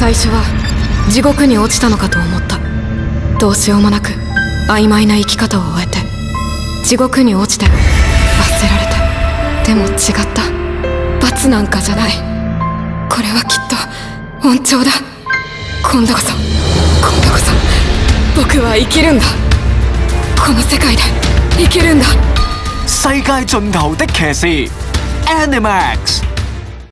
最初は地獄に落ちたのかと思った。どうしようもなく曖昧な生き方を終えて地獄に落ちて罰せられてでも違った。罰なんかじゃない。これはきっと恩寵だ。今度こそ今度こそ僕は生きるんだ。この世界で生きるんだ。世界盡頭的騎士 Animax